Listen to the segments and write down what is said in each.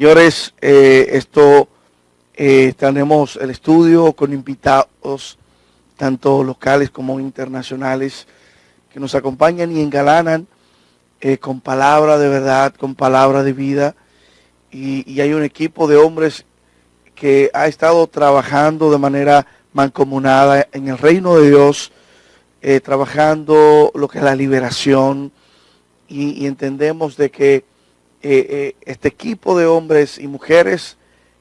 Señores, eh, esto eh, tenemos el estudio con invitados, tanto locales como internacionales, que nos acompañan y engalanan eh, con palabra de verdad, con palabra de vida. Y, hay un equipo de hombres que ha estado trabajando de manera mancomunada en el reino de Dios, trabajando lo que es la liberación. Y entendemos de que eh, eh, este equipo de hombres y mujeres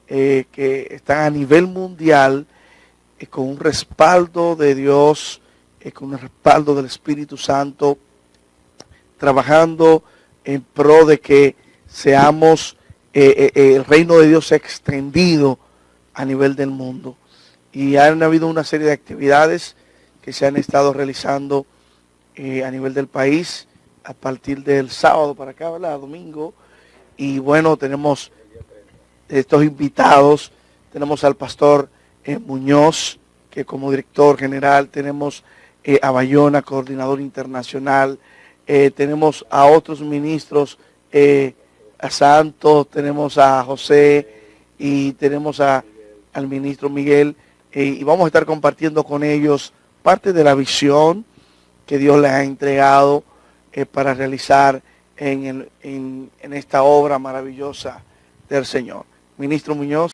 eh, que están a nivel mundial con un respaldo de Dios, con un respaldo del Espíritu Santo, trabajando en pro de que seamos, el reino de Dios extendido a nivel del mundo. Y han habido una serie de actividades que se han estado realizando a nivel del país a partir del sábado para acá, ¿verdad? Domingo, y bueno, tenemos estos invitados, tenemos al pastor eh, Muñoz, que como director general, tenemos eh, a Bayona, coordinador internacional, eh, tenemos a otros ministros, a Santos, tenemos a José y tenemos a, al ministro Miguel, y vamos a estar compartiendo con ellos parte de la visión que Dios les ha entregado para realizar en, en, en esta obra maravillosa del Señor. Ministro Muñoz.